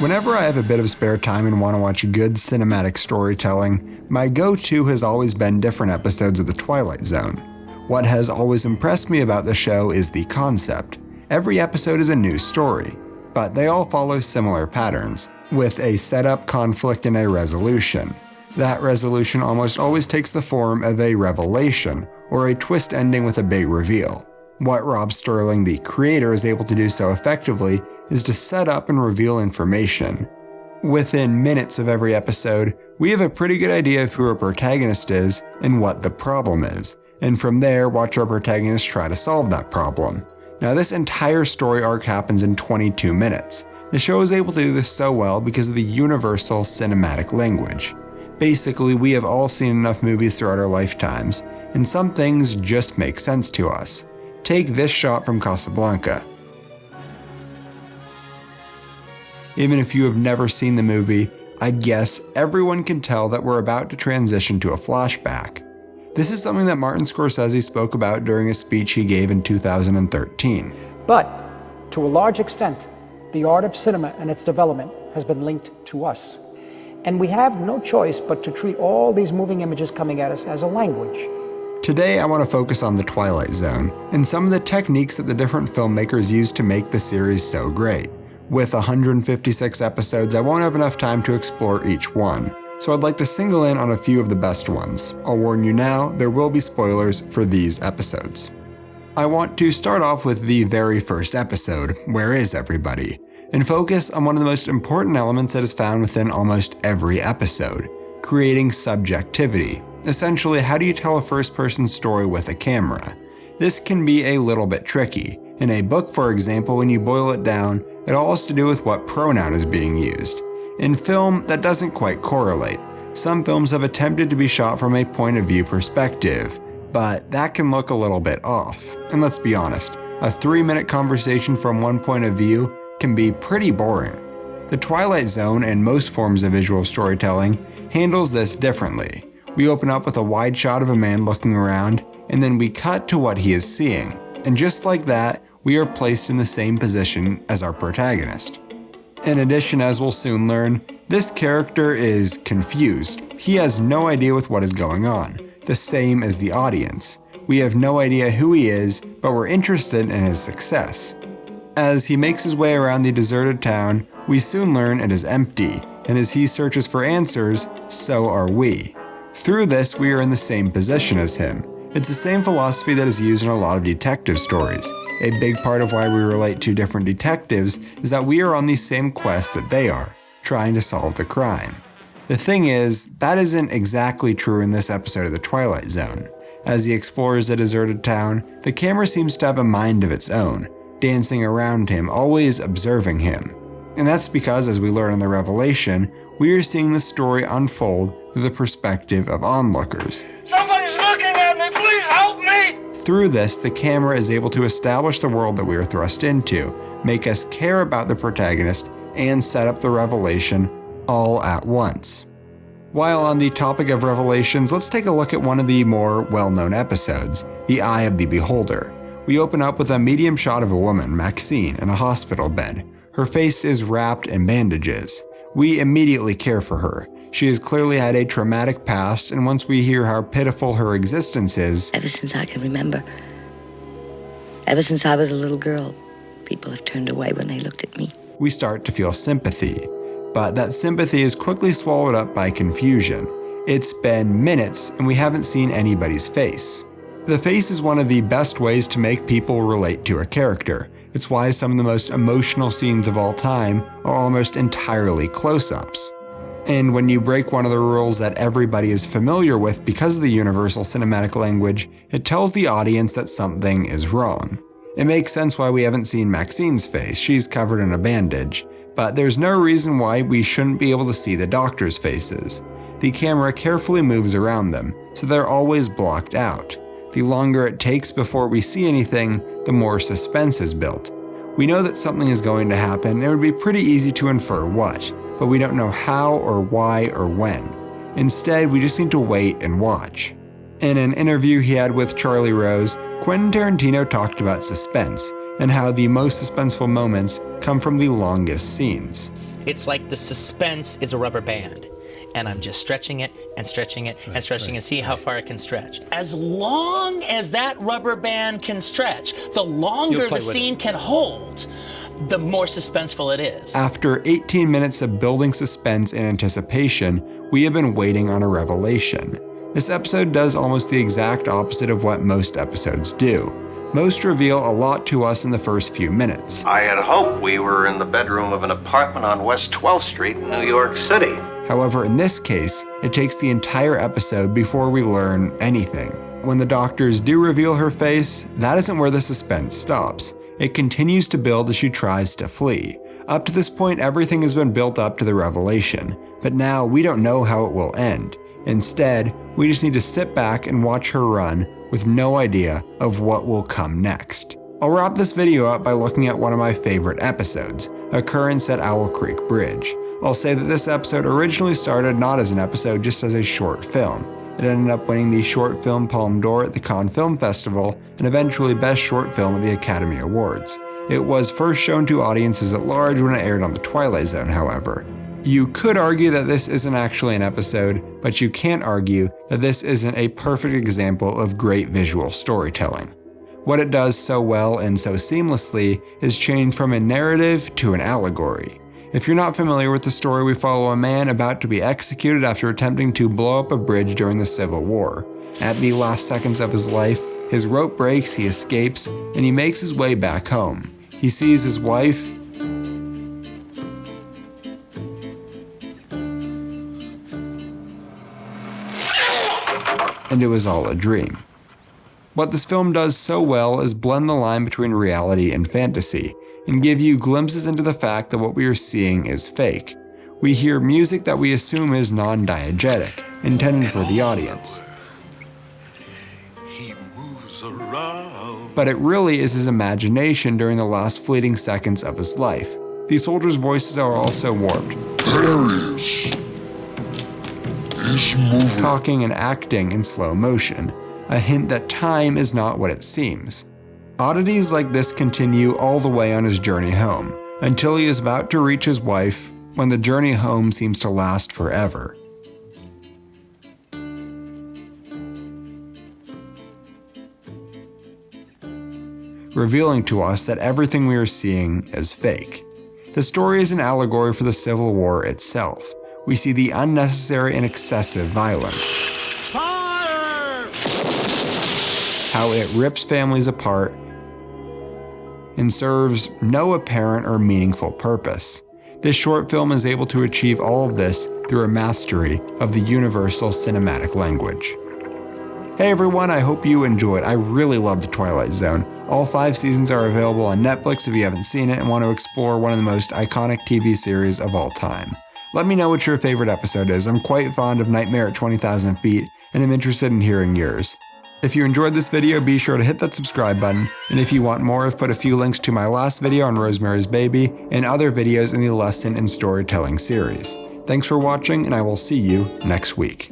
Whenever I have a bit of spare time and want to watch good cinematic storytelling, my go to has always been different episodes of The Twilight Zone. What has always impressed me about the show is the concept. Every episode is a new story, but they all follow similar patterns, with a setup, conflict, and a resolution. That resolution almost always takes the form of a revelation, or a twist ending with a big reveal. What Rod Serling, the creator, is able to do so effectively is to set up and reveal information. Within minutes of every episode, we have a pretty good idea of who our protagonist is and what the problem is, and from there, watch our protagonist try to solve that problem. Now, this entire story arc happens in 22 minutes. The show is able to do this so well because of the universal cinematic language. Basically, we have all seen enough movies throughout our lifetimes, and some things just make sense to us. Take this shot from Casablanca. Even if you have never seen the movie, I'd guess everyone can tell that we're about to transition to a flashback. This is something that Martin Scorsese spoke about during a speech he gave in 2013. But, to a large extent, the art of cinema and its development has been linked to us. And we have no choice but to treat all these moving images coming at us as a language. Today, I want to focus on The Twilight Zone and some of the techniques that the different filmmakers used to make the series so great. With 156 episodes, I won't have enough time to explore each one, so I'd like to single in on a few of the best ones. I'll warn you now, there will be spoilers for these episodes. I want to start off with the very first episode, Where is Everybody? and focus on one of the most important elements that is found within almost every episode creating subjectivity. Essentially, how do you tell a first person story with a camera? This can be a little bit tricky. In a book, for example, when you boil it down, it all has to do with what pronoun is being used. In film, that doesn't quite correlate. Some films have attempted to be shot from a point of view perspective, but that can look a little bit off. And let's be honest, a three minute conversation from one point of view can be pretty boring. The Twilight Zone and most forms of visual storytelling handles this differently. We open up with a wide shot of a man looking around, and then we cut to what he is seeing. And just like that, we are placed in the same position as our protagonist. In addition, as we'll soon learn, this character is confused. He has no idea with what is going on, the same as the audience. We have no idea who he is, but we're interested in his success. As he makes his way around the deserted town, we soon learn it is empty, and as he searches for answers, so are we. Through this, we are in the same position as him. It's the same philosophy that is used in a lot of detective stories. A big part of why we relate to different detectives is that we are on the same quest that they are, trying to solve the crime. The thing is, that isn't exactly true in this episode of The Twilight Zone. As he explores the deserted town, the camera seems to have a mind of its own, dancing around him, always observing him. And that's because, as we learn in the revelation, we are seeing the story unfold through the perspective of onlookers. Somebody's looking at me! Please help me! Through this, the camera is able to establish the world that we are thrust into, make us care about the protagonist, and set up the revelation all at once. While on the topic of revelations, let's take a look at one of the more well known episodes The Eye of the Beholder. We open up with a medium shot of a woman, Maxine, in a hospital bed. Her face is wrapped in bandages. We immediately care for her. She has clearly had a traumatic past, and once we hear how pitiful her existence is, Ever since I can remember, ever since I was a little girl, people have turned away when they looked at me. we start to feel sympathy. But that sympathy is quickly swallowed up by confusion. It's been minutes and we haven't seen anybody's face. The face is one of the best ways to make people relate to a character. It's why some of the most emotional scenes of all time are almost entirely close ups. And when you break one of the rules that everybody is familiar with because of the universal cinematic language, it tells the audience that something is wrong. It makes sense why we haven't seen Maxine's face, she's covered in a bandage, but there's no reason why we shouldn't be able to see the doctors' faces. The camera carefully moves around them, so they're always blocked out. The longer it takes before we see anything, the more suspense is built. We know that something is going to happen, and it would be pretty easy to infer what, but we don't know how or why or when. Instead, we just need to wait and watch. In an interview he had with Charlie Rose, Quentin Tarantino talked about suspense and how the most suspenseful moments come from the longest scenes. It's like the suspense is a rubber band. And I'm just stretching it and stretching it and stretching and see how far it can stretch. As long as that rubber band can stretch, the longer the scene can hold, the more suspenseful it is. After 18 minutes of building suspense and anticipation, we have been waiting on a revelation. This episode does almost the exact opposite of what most episodes do. Most reveal a lot to us in the first few minutes. I had hoped we were in the bedroom of an apartment on West 12th Street in New York City. However, in this case, it takes the entire episode before we learn anything. When the doctors do reveal her face, that isn't where the suspense stops. It continues to build as she tries to flee. Up to this point, everything has been built up to the revelation, but now we don't know how it will end. Instead, we just need to sit back and watch her run with no idea of what will come next. I'll wrap this video up by looking at one of my favorite episodes, Occurrence at Owl Creek Bridge. I'll say that this episode originally started not as an episode, just as a short film. It ended up winning the Short Film Palme d'Or at the Cannes Film Festival and eventually Best Short Film at the Academy Awards. It was first shown to audiences at large when it aired on The Twilight Zone, however. You could argue that this isn't actually an episode, but you can't argue that this isn't a perfect example of great visual storytelling. What it does so well and so seamlessly is change from a narrative to an allegory. If you're not familiar with the story, we follow a man about to be executed after attempting to blow up a bridge during the Civil War. At the last seconds of his life, his rope breaks, he escapes, and he makes his way back home. He sees his wife, and it was all a dream. What this film does so well is blend the line between reality and fantasy, and give you glimpses into the fact that what we are seeing is fake. We hear music that we assume is non-diegetic, intended for the audience. But it really is his imagination during the last fleeting seconds of his life. These soldiers' voices are also warped. Talking and acting in slow motion, a hint that time is not what it seems. Oddities like this continue all the way on his journey home, until he is about to reach his wife when the journey home seems to last forever. Revealing to us that everything we are seeing is fake. The story is an allegory for the Civil War itself. We see the unnecessary and excessive violence. Fire! How it rips families apart and serves no apparent or meaningful purpose. This short film is able to achieve all of this through a mastery of the universal cinematic language. Hey everyone, I hope you enjoyed. I really love The Twilight Zone. All five seasons are available on Netflix if you haven't seen it and want to explore one of the most iconic TV series of all time. Let me know what your favorite episode is. I'm quite fond of Nightmare at 20,000 Feet, and I'm interested in hearing yours. If you enjoyed this video, be sure to hit that subscribe button, and if you want more, I've put a few links to my last video on Rosemary's Baby and other videos in the lesson and storytelling series. Thanks for watching, and I will see you next week.